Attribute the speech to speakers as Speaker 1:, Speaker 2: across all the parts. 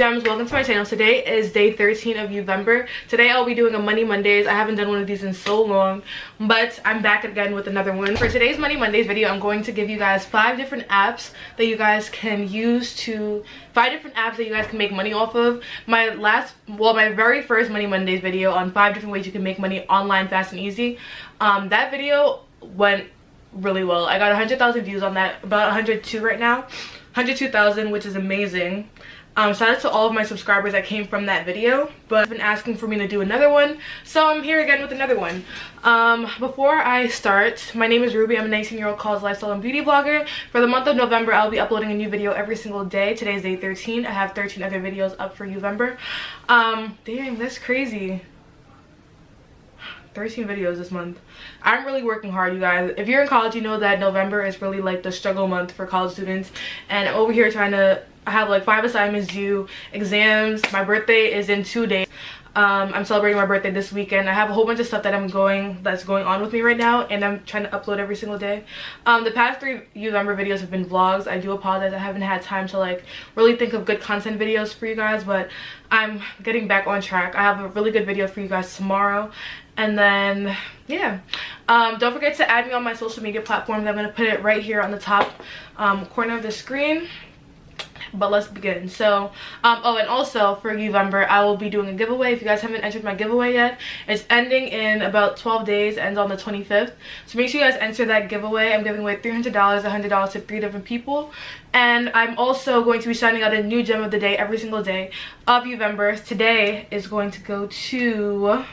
Speaker 1: gems welcome to my channel. Today is day 13 of november. Today i'll be doing a money mondays. I haven't done one of these in so long but i'm back again with another one. For today's money mondays video i'm going to give you guys five different apps that you guys can use to five different apps that you guys can make money off of. My last well my very first money mondays video on five different ways you can make money online fast and easy. Um that video went really well. I got 100,000 views on that about 102 right now. 102,000 which is amazing um, shout out to all of my subscribers that came from that video but have been asking for me to do another one so i'm here again with another one. Um, before i start my name is ruby. I'm a 19 year old college lifestyle and beauty blogger. For the month of november i'll be uploading a new video every single day. Today's day 13 i have 13 other videos up for november. Um dang that's crazy. 13 videos this month. I'm really working hard you guys. If you're in college you know that november is really like the struggle month for college students and over here trying to I have like five assignments due, exams. My birthday is in two days. Um, I'm celebrating my birthday this weekend. I have a whole bunch of stuff that I'm going that's going on with me right now and I'm trying to upload every single day. Um, the past three November videos have been vlogs. I do apologize. I haven't had time to like really think of good content videos for you guys but I'm getting back on track. I have a really good video for you guys tomorrow and then yeah um, don't forget to add me on my social media platforms. I'm going to put it right here on the top um, corner of the screen but let's begin. So um oh and also for november i will be doing a giveaway. If you guys haven't entered my giveaway yet it's ending in about 12 days ends on the 25th so make sure you guys enter that giveaway. I'm giving away 300 dollars 100 dollars to three different people. And i'm also going to be shining out a new gem of the day every single day of november. Today is going to go to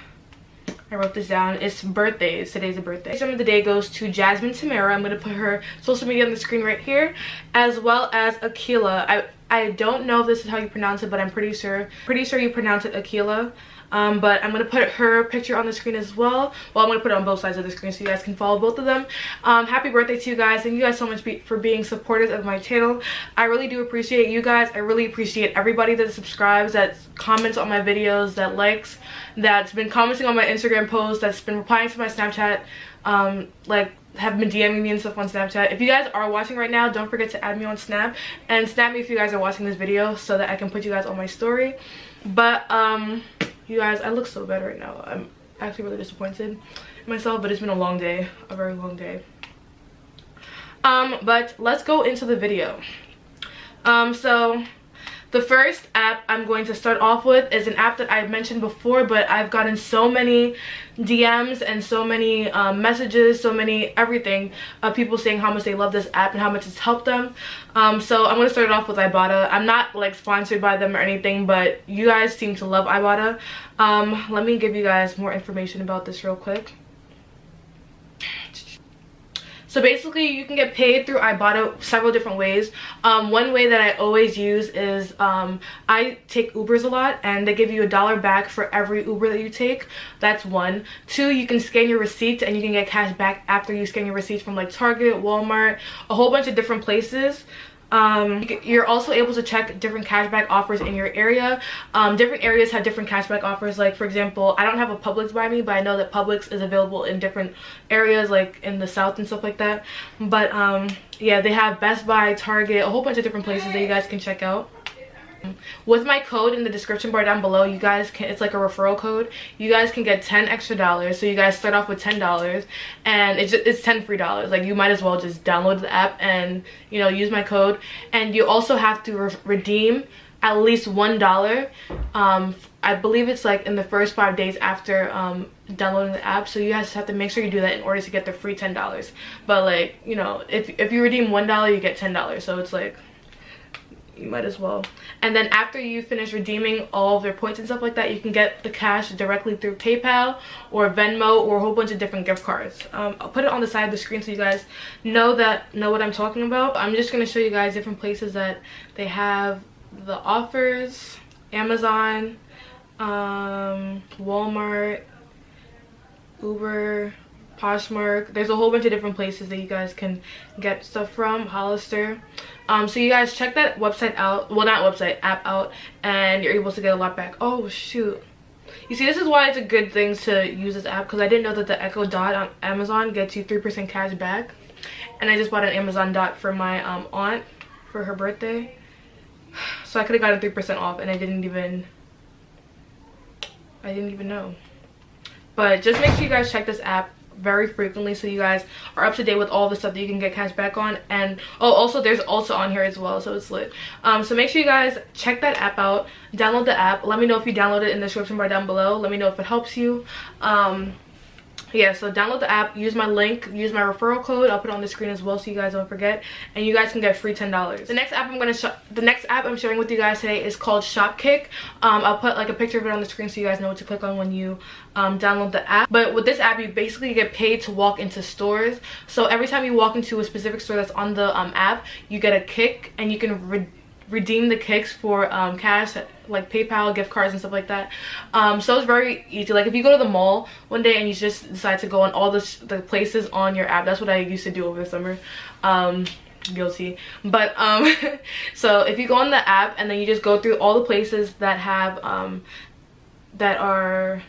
Speaker 1: I wrote this down. It's birthdays. Today's a birthday. Some of the day goes to Jasmine Tamara. I'm going to put her social media on the screen right here. As well as Akila. I, I don't know if this is how you pronounce it, but I'm pretty sure. Pretty sure you pronounce it Akila um, but i'm gonna put her picture on the screen as well well i'm gonna put it on both sides of the screen so you guys can follow both of them um, happy birthday to you guys thank you guys so much be for being supporters of my channel i really do appreciate you guys i really appreciate everybody that subscribes that comments on my videos that likes that's been commenting on my instagram posts that's been replying to my snapchat um, like have been DMing me and stuff on Snapchat. If you guys are watching right now, don't forget to add me on Snap and snap me if you guys are watching this video so that I can put you guys on my story. But um you guys i look so bad right now. I'm actually really disappointed in myself but it's been a long day a very long day. Um but let's go into the video. Um so the first app I'm going to start off with is an app that I've mentioned before, but I've gotten so many DMs and so many um, messages, so many everything of people saying how much they love this app and how much it's helped them. Um, so I'm going to start it off with Ibotta. I'm not like sponsored by them or anything, but you guys seem to love Ibotta. Um, let me give you guys more information about this real quick. So basically you can get paid through Ibotta several different ways. Um, one way that I always use is um, I take Ubers a lot and they give you a dollar back for every Uber that you take. That's one. Two, you can scan your receipts and you can get cash back after you scan your receipts from like Target, Walmart, a whole bunch of different places um you're also able to check different cashback offers in your area. Um different areas have different cashback offers. Like for example i don't have a publix by me but i know that publix is available in different areas like in the south and stuff like that. But um yeah they have best buy target a whole bunch of different places that you guys can check out with my code in the description bar down below you guys can it's like a referral code. You guys can get 10 extra dollars. So you guys start off with 10 dollars and it's, it's 10 free dollars. Like you might as well just download the app and you know use my code. And you also have to re redeem at least one dollar. Um i believe it's like in the first five days after um downloading the app. So you guys have to make sure you do that in order to get the free ten dollars. But like you know if if you redeem one dollar you get ten dollars. So it's like you might as well. And then after you finish redeeming all of their points and stuff like that you can get the cash directly through paypal or venmo or a whole bunch of different gift cards. Um, i'll put it on the side of the screen so you guys know that know what i'm talking about. I'm just going to show you guys different places that they have the offers amazon um, walmart uber poshmark. There's a whole bunch of different places that you guys can get stuff from. Hollister. Um so you guys check that website out. Well not website app out and you're able to get a lot back. Oh shoot. You see this is why it's a good thing to use this app because i didn't know that the echo dot on amazon gets you three percent cash back. And i just bought an amazon dot for my um aunt for her birthday. So i could have gotten three percent off and i didn't even i didn't even know. But just make sure you guys check this app very frequently so you guys are up to date with all the stuff that you can get cash back on. And oh also there's also on here as well so it's lit. Um so make sure you guys check that app out. Download the app. Let me know if you download it in the description bar down below. Let me know if it helps you. Um yeah so download the app use my link use my referral code i'll put it on the screen as well so you guys don't forget and you guys can get free ten dollars. The next app i'm gonna the next app i'm sharing with you guys today is called shopkick. Um i'll put like a picture of it on the screen so you guys know what to click on when you um, download the app. But with this app you basically get paid to walk into stores. So every time you walk into a specific store that's on the um, app you get a kick and you can redeem the kicks for um, cash like paypal gift cards and stuff like that. Um, so it's very easy. Like if you go to the mall one day and you just decide to go on all the, the places on your app that's what i used to do over the summer. Um, guilty. But um so if you go on the app and then you just go through all the places that have um that are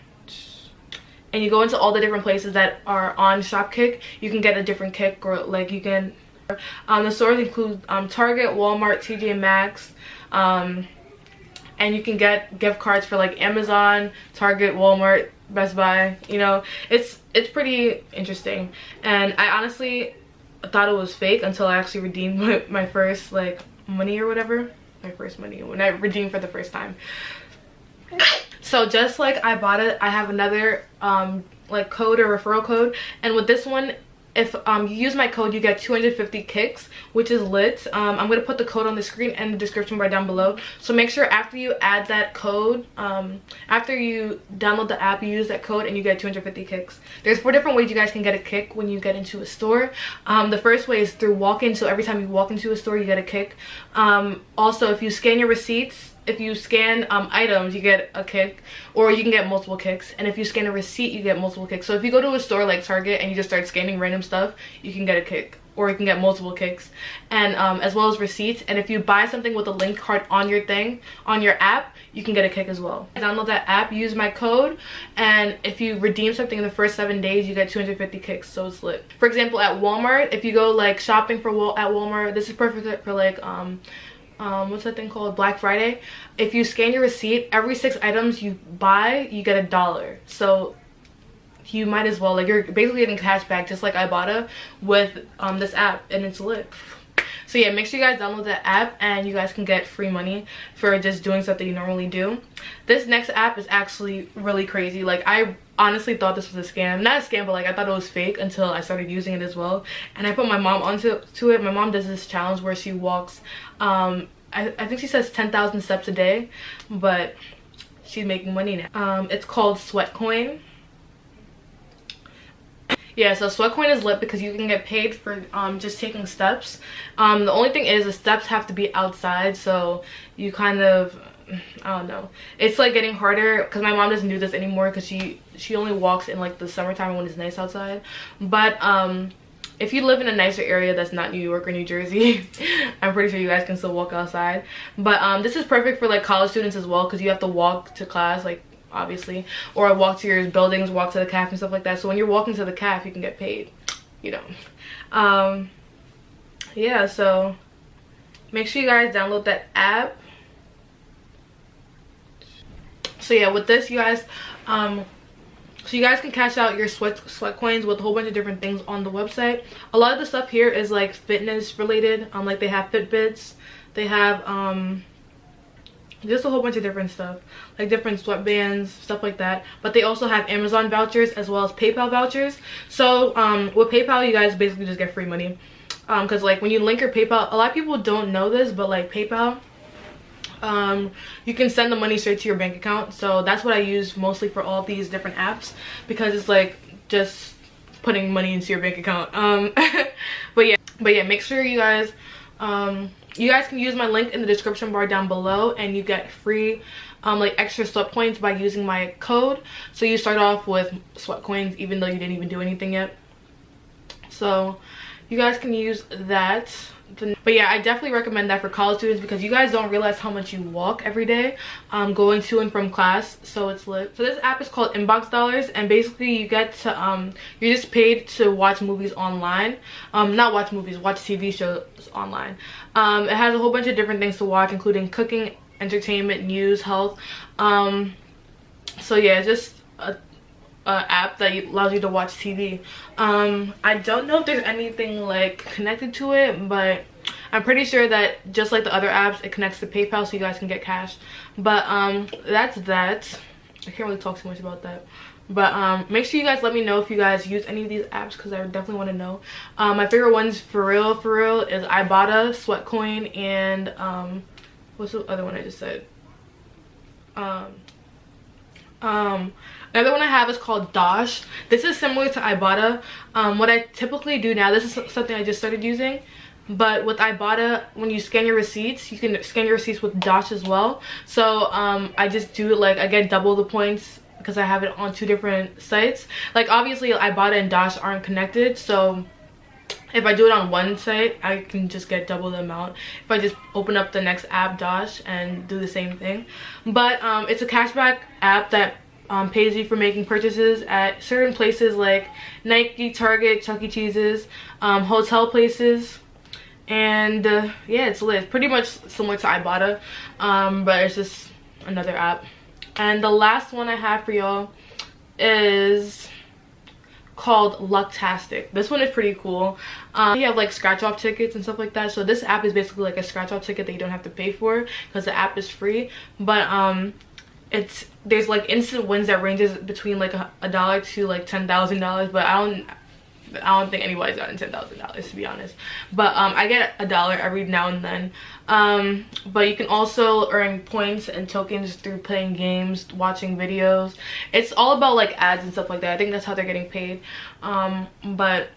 Speaker 1: and you go into all the different places that are on shopkick you can get a different kick or like you can um, the stores include um, Target, Walmart, TJ Maxx, um, and you can get gift cards for like Amazon, Target, Walmart, Best Buy. You know, it's it's pretty interesting. And I honestly thought it was fake until I actually redeemed my, my first like money or whatever. My first money when I redeemed for the first time. So just like I bought it, I have another um like code or referral code and with this one if um, you use my code you get 250 kicks which is lit. Um, i'm going to put the code on the screen and the description bar down below. So make sure after you add that code um, after you download the app you use that code and you get 250 kicks. There's four different ways you guys can get a kick when you get into a store. Um, the first way is through walk-in. So every time you walk into a store you get a kick. Um, also if you scan your receipts if you scan um, items you get a kick or you can get multiple kicks and if you scan a receipt you get multiple kicks. So if you go to a store like target and you just start scanning random stuff you can get a kick or you can get multiple kicks. And um, as well as receipts and if you buy something with a link card on your thing on your app you can get a kick as well. Download that app use my code and if you redeem something in the first seven days you get 250 kicks so it's lit. For example at walmart if you go like shopping for Wal at walmart this is perfect for like um um what's that thing called? Black friday. If you scan your receipt every six items you buy you get a dollar. So you might as well like you're basically getting cash back just like ibotta with um this app and it's lit. So yeah make sure you guys download that app and you guys can get free money for just doing stuff that you normally do. This next app is actually really crazy. Like i honestly thought this was a scam. Not a scam but like i thought it was fake until i started using it as well. And i put my mom onto to it. My mom does this challenge where she walks um i, I think she says 10,000 steps a day but she's making money now. Um it's called sweatcoin yeah so sweatcoin is lit because you can get paid for um just taking steps. Um the only thing is the steps have to be outside so you kind of I don't know. It's like getting harder because my mom doesn't do this anymore because she she only walks in like the summertime when it's nice outside. But um if you live in a nicer area that's not New York or New Jersey, I'm pretty sure you guys can still walk outside. But um this is perfect for like college students as well because you have to walk to class like obviously or walk to your buildings walk to the caf and stuff like that so when you're walking to the caf you can get paid you know um yeah so make sure you guys download that app so yeah with this you guys um so you guys can cash out your sweat sweat coins with a whole bunch of different things on the website. A lot of the stuff here is like fitness related. Um like they have fitbits. They have um just a whole bunch of different stuff. Like different sweatbands stuff like that. But they also have amazon vouchers as well as paypal vouchers. So um with paypal you guys basically just get free money. Um because like when you link your paypal a lot of people don't know this but like paypal um you can send the money straight to your bank account. So that's what i use mostly for all these different apps because it's like just putting money into your bank account. Um but yeah but yeah make sure you guys um you guys can use my link in the description bar down below and you get free um like extra sweat points by using my code. So you start off with sweat coins even though you didn't even do anything yet. So you guys can use that but yeah i definitely recommend that for college students because you guys don't realize how much you walk every day um going to and from class. So it's lit. So this app is called inbox dollars and basically you get to um you're just paid to watch movies online. Um not watch movies watch tv shows online. Um it has a whole bunch of different things to watch including cooking entertainment news health. Um so yeah just a uh, app that allows you to watch TV. Um, I don't know if there's anything like connected to it, but I'm pretty sure that just like the other apps, it connects to PayPal so you guys can get cash. But um, that's that. I can't really talk too much about that. But um, make sure you guys let me know if you guys use any of these apps because I definitely want to know. Um, my favorite ones for real, for real is Ibotta, Sweatcoin, and um, what's the other one I just said? Um, um, Another one I have is called Dosh. This is similar to Ibotta. Um, what I typically do now, this is something I just started using. But with Ibotta, when you scan your receipts, you can scan your receipts with Dosh as well. So um, I just do it like, I get double the points because I have it on two different sites. Like obviously Ibotta and Dosh aren't connected. So if I do it on one site, I can just get double the amount. If I just open up the next app, Dosh, and do the same thing. But um, it's a cashback app that um, pays you for making purchases at certain places like Nike, Target, Chuck E. Cheese's, um, hotel places. And uh, yeah, it's lit. Pretty much similar to Ibotta, um, but it's just another app. And the last one I have for y'all is called Lucktastic. This one is pretty cool. Um, you have like scratch off tickets and stuff like that. So this app is basically like a scratch off ticket that you don't have to pay for because the app is free. But um, it's there's like instant wins that ranges between like a, dollar to like ten thousand dollars but i don't I don't think anybody's gotten ten thousand dollars to be honest. But um, I get a dollar every now and then. Um, but you can also earn points and tokens through playing games, watching videos. It's all about like ads and stuff like that. I think that's how they're getting paid. Um, but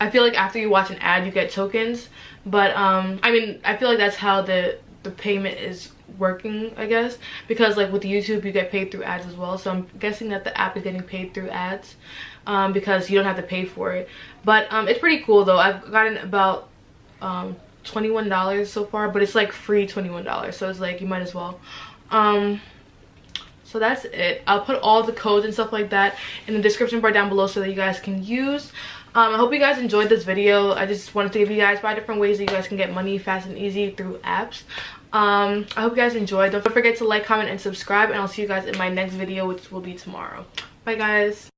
Speaker 1: I feel like after you watch an ad, you get tokens. But um, I mean, I feel like that's how the the payment is working i guess. Because like with youtube you get paid through ads as well. So i'm guessing that the app is getting paid through ads um, because you don't have to pay for it. But um, it's pretty cool though. I've gotten about um, 21 dollars so far but it's like free 21 dollars. So it's like you might as well. Um so that's it. I'll put all the codes and stuff like that in the description bar down below so that you guys can use um, i hope you guys enjoyed this video. I just wanted to give you guys five different ways that you guys can get money fast and easy through apps. Um i hope you guys enjoyed. Don't forget to like comment and subscribe and i'll see you guys in my next video which will be tomorrow. Bye guys